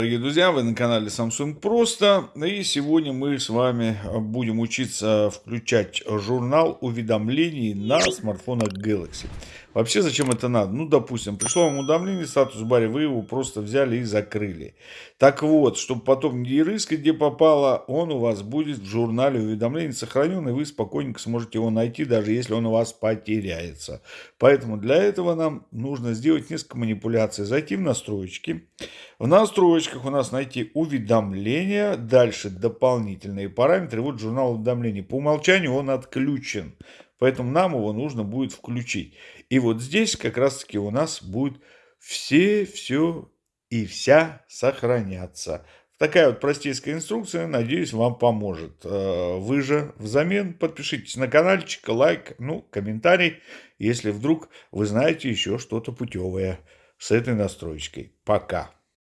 Дорогие друзья, вы на канале Samsung Просто, и сегодня мы с вами будем учиться включать журнал уведомлений на смартфонах Galaxy. Вообще, зачем это надо? Ну, допустим, пришло вам уведомление в статус-баре, вы его просто взяли и закрыли. Так вот, чтобы потом не рыскать, где попало, он у вас будет в журнале уведомлений сохранен, и вы спокойненько сможете его найти, даже если он у вас потеряется. Поэтому для этого нам нужно сделать несколько манипуляций. Зайти в настройки. В настройках у нас найти уведомления, дальше дополнительные параметры. Вот журнал уведомлений. По умолчанию он отключен, поэтому нам его нужно будет включить. И вот здесь как раз таки у нас будет все, все и вся сохраняться. Такая вот простейская инструкция, надеюсь, вам поможет. Э, вы же взамен подпишитесь на каналчик, лайк, ну, комментарий, если вдруг вы знаете еще что-то путевое с этой настройкой. Пока.